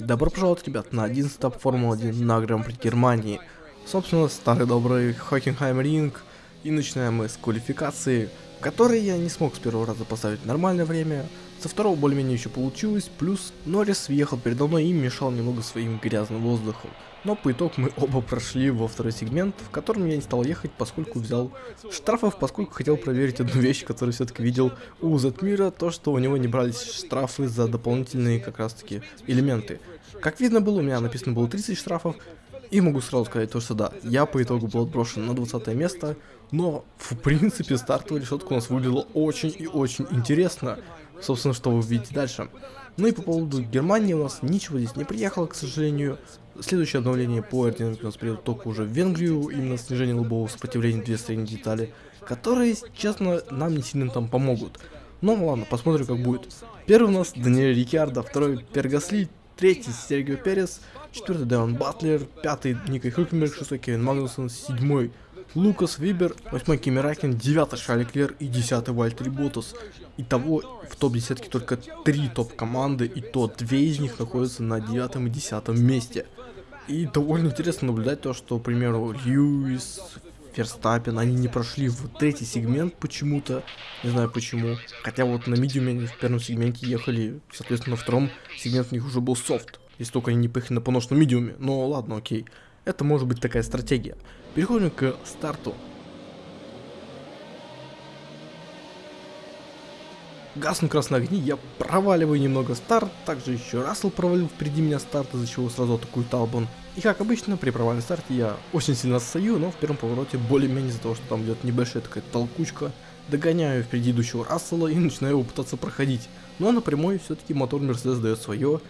Добро пожаловать, ребят, на 11 этап Формулы-1 на Гран-при Германии. Собственно, старый добрый Хокенхайм Ринг. И начинаем мы с квалификации, в которой я не смог с первого раза поставить нормальное время. Со второго более-менее еще получилось, плюс Норрис въехал передо мной и мешал немного своим грязным воздухом. Но по итогу мы оба прошли во второй сегмент, в котором я не стал ехать, поскольку взял штрафов, поскольку хотел проверить одну вещь, которую все-таки видел у Затмира, то что у него не брались штрафы за дополнительные как раз таки элементы. Как видно было, у меня написано было 30 штрафов, и могу сразу сказать то, что да, я по итогу был отброшен на 20 место, но в принципе стартовая решетка у нас выглядела очень и очень интересно. Собственно, что вы видите дальше. Ну и по поводу Германии у нас ничего здесь не приехало, к сожалению. Следующее обновление по аэродинамике у нас придет только уже в Венгрию, именно снижение лобового сопротивления две средние детали, которые, честно, нам не сильно там помогут. Но ладно, посмотрим как будет. Первый у нас Даниэль Рикардо, второй Пергасли, третий Сергио Перес, четвертый Дэвон Батлер, пятый Ника Хюлькенберг, шестой Кевин Магнусон, седьмой Лукас Вибер, 8 Кими Ракин, 9 Шарли Клер и 10 Вальтери Ботас. Итого в топ-десятке только 3 топ-команды, и то 2 из них находятся на 9 и 10 месте. И довольно интересно наблюдать то, что, к примеру, Льюис, Ферстаппин, они не прошли в третий сегмент почему-то, не знаю почему. Хотя вот на медиуме они в первом сегменте ехали, соответственно, на втором сегмент у них уже был софт. Если только они не поехали на поношенном медиуме. Но ладно, окей. Это может быть такая стратегия. Переходим к старту. Гаснут красные огни, я проваливаю немного старт, также еще Рассел провалил впереди меня старт, из-за чего сразу атакует Албан. И как обычно, при провальном старте я очень сильно отстаю, но в первом повороте более-менее из-за того, что там идет небольшая такая толкучка, догоняю впереди идущего Рассела и начинаю его пытаться проходить. Но на прямой все-таки мотор Мерседес дает свое,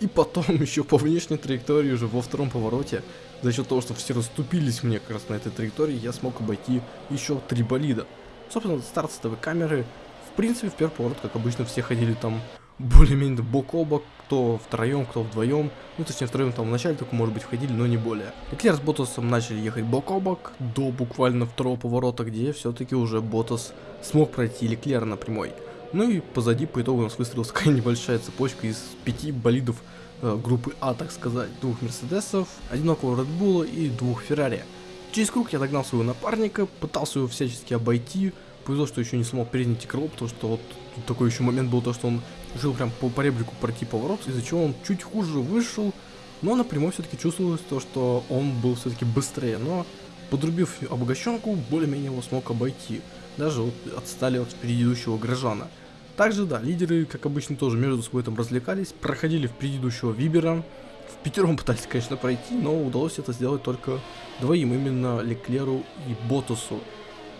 и потом еще по внешней траектории уже во втором повороте, за счет того, что все расступились мне как раз на этой траектории, я смог обойти еще три болида. Собственно, старт с камеры в принципе, в первый поворот, как обычно, все ходили там более-менее бок о бок, кто втроем, кто вдвоем. Ну, точнее, втроем там в начале только, может быть, входили, но не более. Леклер с Ботасом начали ехать бок о бок до буквально второго поворота, где все-таки уже Ботас смог пройти Леклера на прямой. Ну и позади по итогу у нас выстроилась такая небольшая цепочка из пяти болидов э, группы А, так сказать. Двух Мерседесов, одинокого Редбула и двух Феррари. Через круг я догнал своего напарника, пытался его всячески обойти. Повезло, что еще не смог переднить крыло, потому что вот тут такой еще момент был, то что он жил прям по поребрику пройти поворот, из-за чего он чуть хуже вышел. Но напрямую все-таки чувствовалось то, что он был все-таки быстрее. Но подрубив обогащенку, более-менее его смог обойти. Даже вот отстали от предыдущего Грожана. Также, да, лидеры, как обычно, тоже между собой там развлекались, проходили в предыдущего Вибера. В пятером пытались, конечно, пройти, но удалось это сделать только двоим, именно Леклеру и Ботасу.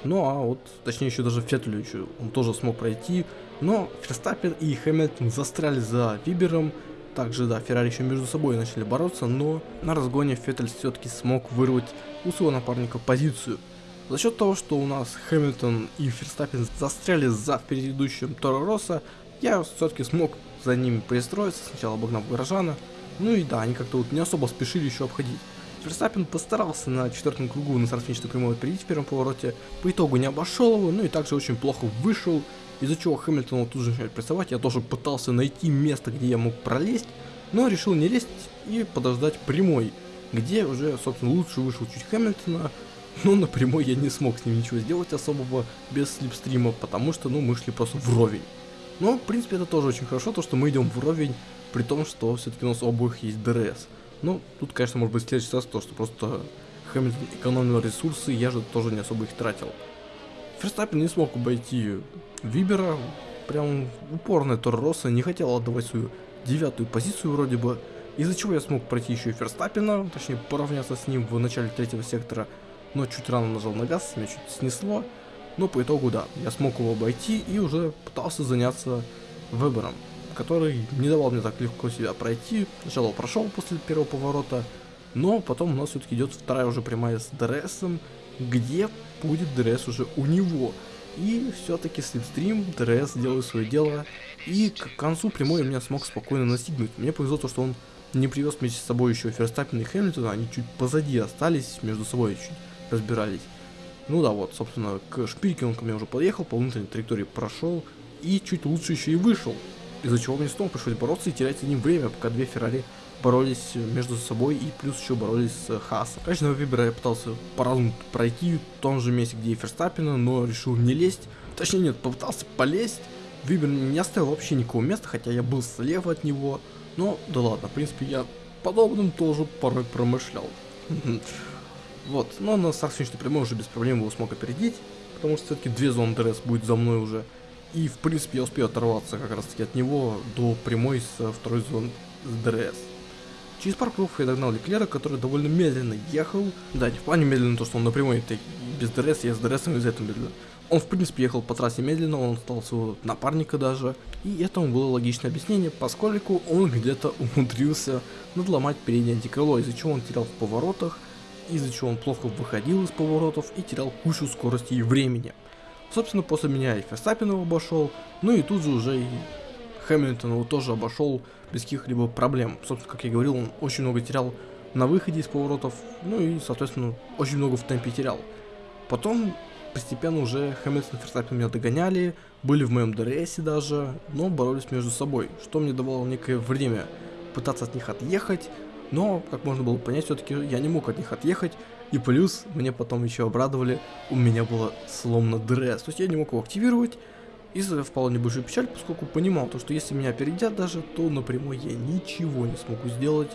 Ну а вот, точнее еще даже Феттелю еще, он тоже смог пройти. Но Ферстаппер и Хэмилтон застряли за Вибером. Также, да, Феррари еще между собой начали бороться, но на разгоне Феттель все-таки смог вырвать у своего напарника позицию. За счет того, что у нас Хэмилтон и Ферстаппин застряли за предыдущим Торо Росса, я все-таки смог за ними пристроиться, сначала обогнав Горожана, ну и да, они как-то вот не особо спешили еще обходить. Ферстаппин постарался на четвертом кругу на старт-финишной прямой опередить в первом повороте, по итогу не обошел его, ну и также очень плохо вышел, из-за чего Хэмилтон тут же начинает прессовать, я тоже пытался найти место, где я мог пролезть, но решил не лезть и подождать прямой, где уже, собственно, лучше вышел чуть Хэмилтона, ну, напрямую я не смог с ним ничего сделать особого без слипстрима, потому что, ну, мы шли просто вровень. Но, в принципе, это тоже очень хорошо, то, что мы идем вровень, при том, что все-таки у нас обоих есть DRS. Ну, тут, конечно, может быть следующий раз то, что просто Хэмилтон экономил ресурсы, я же тоже не особо их тратил. Ферстаппен не смог обойти Вибера, прям упорная Торроса, не хотел отдавать свою девятую позицию вроде бы, из-за чего я смог пройти еще и Ферстаппина, точнее поравняться с ним в начале третьего сектора, но чуть рано нажал на газ, меня чуть снесло. Но по итогу, да, я смог его обойти и уже пытался заняться выбором, который не давал мне так легко себя пройти. Сначала прошел после первого поворота, но потом у нас все-таки идет вторая уже прямая с ДРСом, где будет ДРС уже у него. И все-таки slipstream, ДРС делает свое дело, и к концу прямой меня смог спокойно настигнуть. Мне повезло то, что он не привез вместе с собой еще Ферстаппена и Хэмилтона, они чуть позади остались, между собой чуть разбирались. Ну да, вот, собственно, к шпильке он ко мне уже подъехал, по внутренней траектории прошел и чуть лучше еще и вышел. Из-за чего мне снова пришлось бороться и терять за ним время, пока две Феррари боролись между собой и плюс еще боролись с Хасом. Конечно, Вибера я пытался по-разному пройти в том же месте, где и Ферстаппена, но решил не лезть. Точнее нет, попытался полезть. Вибер не оставил вообще никакого места, хотя я был слева от него. Но да ладно, в принципе, я подобным тоже порой промышлял. Вот, но на старт прямой уже без проблем его смог опередить, потому что все-таки две зоны ДРС будет за мной уже. И в принципе я успею оторваться как раз таки от него до прямой с второй зоны ДРС. Через пару кругов я догнал Леклера, который довольно медленно ехал. Да, не в плане медленно, то что он напрямую, это без ДРС, я с ДРС из этого медленно. Он в принципе ехал по трассе медленно, он стал своего напарника даже. И этому было логичное объяснение, поскольку он где-то умудрился надломать переднее антикрыло, из-за чего он терял в поворотах, из-за чего он плохо выходил из поворотов и терял кучу скорости и времени. Собственно, после меня и Ферстаппен его обошел, ну и тут же уже и Хэмилтон его тоже обошел без каких-либо проблем. Собственно, как я говорил, он очень много терял на выходе из поворотов, ну и, соответственно, очень много в темпе терял. Потом постепенно уже Хэмилтон и Ферстаппен меня догоняли, были в моем ДРС даже, но боролись между собой, что мне давало некое время пытаться от них отъехать, но, как можно было понять, все-таки я не мог от них отъехать, и плюс, мне потом еще обрадовали, у меня было сломано ДРС, то есть я не мог его активировать, и впала небольшую печаль, поскольку понимал, то, что если меня опередят даже, то напрямую я ничего не смогу сделать.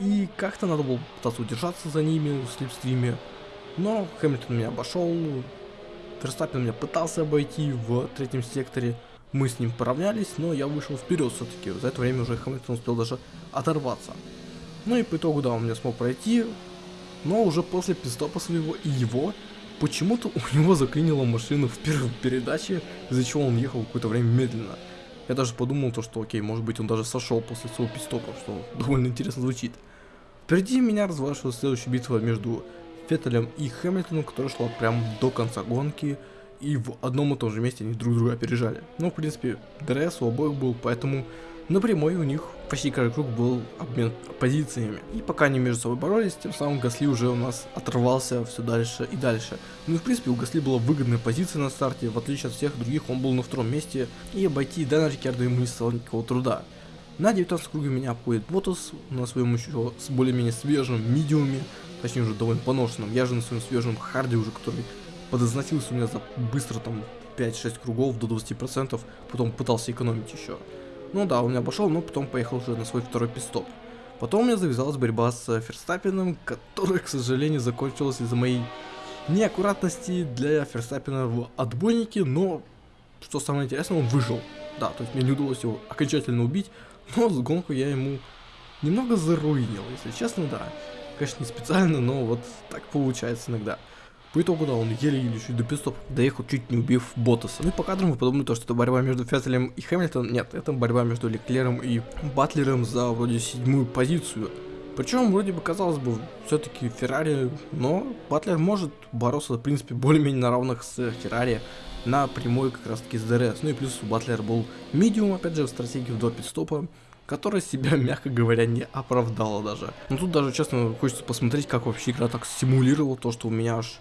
И как-то надо было пытаться удержаться за ними в слепстриме. Но Хэмилтон меня обошел, Верстаппин меня пытался обойти в третьем секторе. Мы с ним поравнялись, но я вышел вперед все-таки. За это время уже Хэмилтон успел даже оторваться. Ну и по итогу, да, он меня смог пройти. Но уже после пистопа своего и его Почему-то у него заклинила машину в первой передаче, из-за чего он ехал какое-то время медленно. Я даже подумал то, что окей, может быть он даже сошел после своего питстопа, что довольно интересно звучит. Впереди меня разворачивалась следующая битва между Феттелем и Хэмилтоном, которая шла прям до конца гонки, и в одном и том же месте они друг друга опережали. Ну, в принципе, ДРС у обоих был, поэтому Напрямую у них почти каждый круг был обмен позициями. И пока они между собой боролись, тем самым Гасли уже у нас отрывался все дальше и дальше. Ну и в принципе у Гасли была выгодная позиция на старте, в отличие от всех других он был на втором месте, и обойти Дэна Рикерда ему не стало никакого труда. На 19 круге меня обходит Ботас на своем еще с более-менее свежем медиуме, точнее уже довольно поношенном. Я же на своем свежем харде уже, который подозносился у меня за быстро там 5-6 кругов до 20%, потом пытался экономить еще. Ну да, он меня обошел, но потом поехал уже на свой второй пистоп. Потом у меня завязалась борьба с Ферстаппином, которая, к сожалению, закончилась из-за моей неаккуратности для Ферстаппина в отбойнике, но, что самое интересное, он выжил. Да, то есть мне не удалось его окончательно убить, но с гонку я ему немного заруинил, если честно, да. Конечно, не специально, но вот так получается иногда. По итогу, да, он еле-еле чуть до пистоп доехал, чуть не убив Ботаса. Ну и по кадрам вы подумали, то, что это борьба между Феттелем и Хэмилтоном. Нет, это борьба между Леклером и Батлером за вроде седьмую позицию. Причем, вроде бы, казалось бы, все-таки Феррари, но Батлер может бороться, в принципе, более-менее на равных с Феррари на прямой как раз таки с ДРС. Ну и плюс у Батлера был medium, опять же, в стратегии в два питстопа, которая себя, мягко говоря, не оправдала даже. Но тут даже, честно, хочется посмотреть, как вообще игра так симулировала то, что у меня аж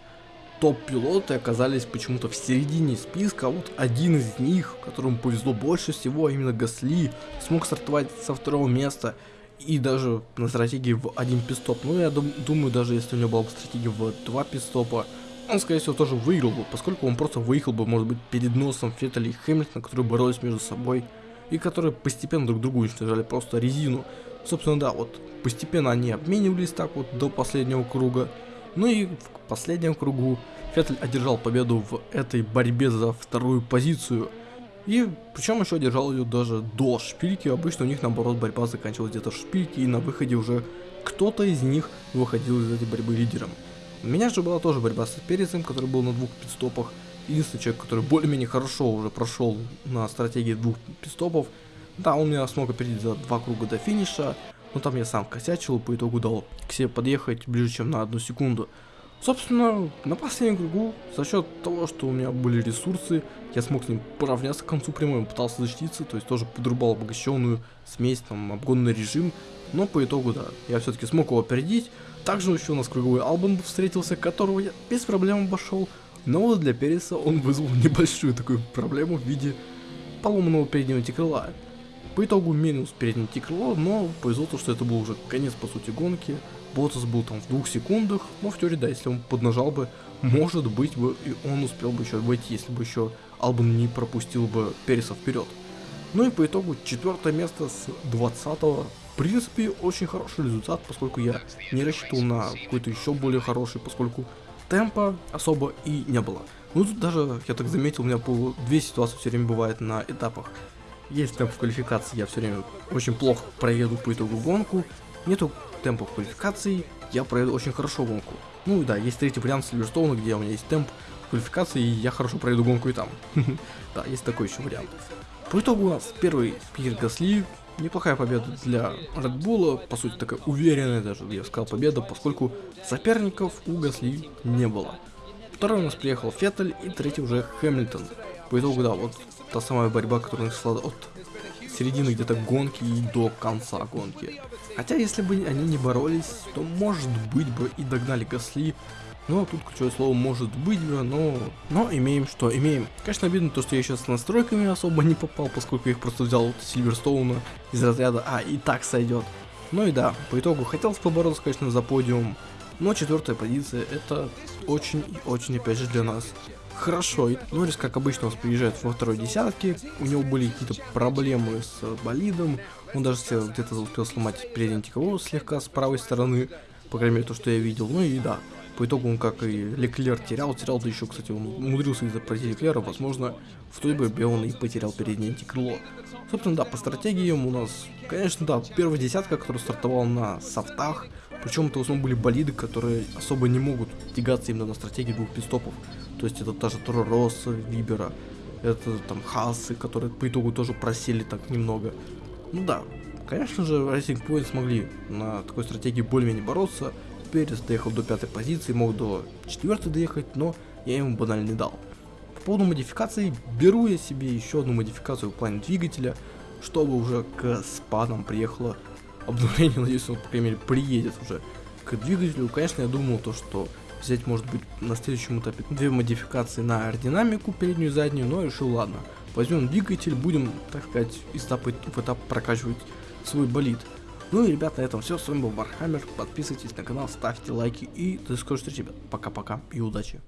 топ-пилоты оказались почему-то в середине списка, а вот один из них, которому повезло больше всего, а именно Гасли, смог стартовать со второго места и даже на стратегии в один пистоп. Ну, я дум думаю, даже если у него была бы стратегия в два пистопа, он, скорее всего, тоже выиграл бы, поскольку он просто выехал бы, может быть, перед носом Феттеля и Хэмилтона, которые боролись между собой, и которые постепенно друг другу уничтожали просто резину. Собственно, да, вот постепенно они обменивались так вот до последнего круга, ну и в последнем кругу Феттель одержал победу в этой борьбе за вторую позицию. И причем еще одержал ее даже до шпильки. Обычно у них наоборот борьба заканчивалась где-то в шпильке и на выходе уже кто-то из них выходил из этой борьбы лидером. У меня же была тоже борьба с Перецем, который был на двух пидстопах. Единственный человек, который более-менее хорошо уже прошел на стратегии двух пидстопов. Да, он меня смог опередить за два круга до финиша, но там я сам косячил, по итогу дал к себе подъехать ближе, чем на одну секунду. Собственно, на последнем кругу, за счет того, что у меня были ресурсы, я смог с ним поравняться к концу прямой, пытался защититься, то есть тоже подрубал обогащенную смесь, там, обгонный режим, но по итогу, да, я все-таки смог его опередить. Также еще у нас круговой Албан встретился, которого я без проблем обошел, но вот для Переса он вызвал небольшую такую проблему в виде поломанного переднего крыла. По итогу минус переднее крыло, но повезло то, что это был уже конец по сути гонки. Ботас был там в двух секундах, но в теории, да, если он поднажал бы, может быть бы и он успел бы еще войти, если бы еще Албан не пропустил бы Переса вперед. Ну и по итогу четвертое место с 20 -го. В принципе, очень хороший результат, поскольку я не рассчитывал на какой-то еще более хороший, поскольку темпа особо и не было. Ну тут даже, я так заметил, у меня по две ситуации все время бывает на этапах. Есть темп в квалификации, я все время очень плохо проеду по итогу гонку. Нету темпа в квалификации, я проеду очень хорошо гонку. Ну да, есть третий вариант Сильверстоуна, где у меня есть темп в квалификации, и я хорошо проеду гонку и там. Да, есть такой еще вариант. По итогу у нас первый Пьер Гасли, неплохая победа для Red Bull, по сути такая уверенная даже, я сказал, победа, поскольку соперников у Гасли не было. Второй у нас приехал Феттель и третий уже Хэмилтон. По итогу, да, вот та самая борьба, которая начала от середины где-то гонки и до конца гонки. Хотя, если бы они не боролись, то может быть бы и догнали Гасли, но тут ключевое слово может быть, но, но имеем что имеем. Конечно, обидно то, что я сейчас с настройками особо не попал, поскольку я их просто взял от Сильверстоуна из разряда «А, и так сойдет». Ну и да, по итогу хотелось побороться, конечно, за подиум, но четвертая позиция это очень и очень опять же для нас хорошо. Норрис, как обычно, у нас приезжает во второй десятке. У него были какие-то проблемы с болидом. Он даже где-то успел сломать передний тековой слегка с правой стороны. По крайней мере, то, что я видел. Ну и да, по итогу он, как и Леклер, терял, терял, да еще, кстати, он умудрился из-за пройти Леклера, возможно, в той борьбе он и потерял переднее антикрыло. Собственно, да, по стратегиям у нас, конечно, да, первая десятка, которая стартовала на софтах, причем это в основном были болиды, которые особо не могут тягаться именно на стратегии двух пистопов. То есть это та же Вибера, это там Хасы, которые по итогу тоже просели так немного. Ну да, конечно же, Racing Point смогли на такой стратегии более-менее бороться, Перес доехал до пятой позиции, мог до четвертой доехать, но я ему банально не дал. По поводу модификации, беру я себе еще одну модификацию в плане двигателя, чтобы уже к спадам приехало обновление, надеюсь, он, по крайней мере, приедет уже к двигателю. Конечно, я думал то, что взять, может быть, на следующем этапе две модификации на аэродинамику, переднюю и заднюю, но решил, ладно, возьмем двигатель, будем, так сказать, из этапа в этап прокачивать свой болид. Ну и, ребят, на этом все. С вами был Вархаммер. Подписывайтесь на канал, ставьте лайки и до скорой встречи, ребят. Пока-пока и удачи.